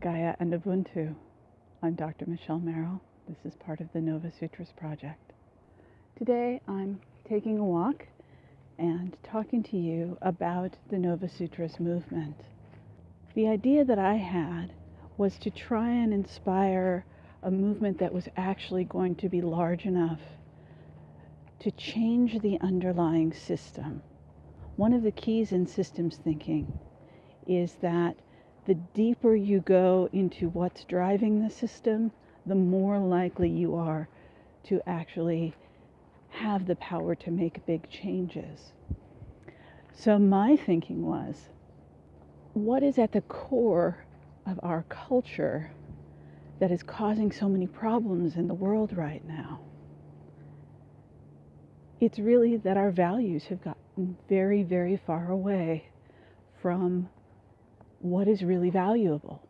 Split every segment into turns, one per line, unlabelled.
Gaia and Ubuntu. I'm Dr. Michelle Merrill. This is part of the Nova Sutras project. Today I'm taking a walk and talking to you about the Nova Sutras movement. The idea that I had was to try and inspire a movement that was actually going to be large enough to change the underlying system. One of the keys in systems thinking is that the deeper you go into what's driving the system, the more likely you are to actually have the power to make big changes. So, my thinking was what is at the core of our culture that is causing so many problems in the world right now? It's really that our values have gotten very, very far away from what is really valuable.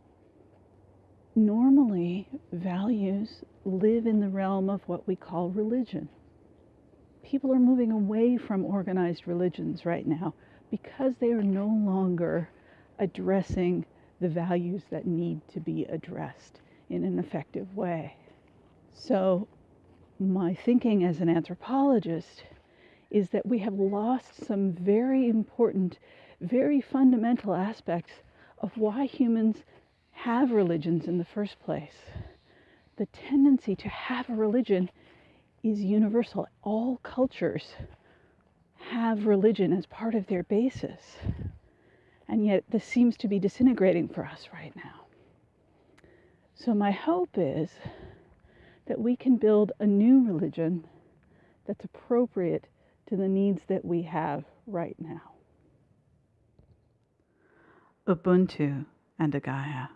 Normally, values live in the realm of what we call religion. People are moving away from organized religions right now because they are no longer addressing the values that need to be addressed in an effective way. So, my thinking as an anthropologist is that we have lost some very important, very fundamental aspects of why humans have religions in the first place. The tendency to have a religion is universal. All cultures have religion as part of their basis. And yet, this seems to be disintegrating for us right now. So, my hope is that we can build a new religion that's appropriate to the needs that we have right now. Ubuntu and a Gaia.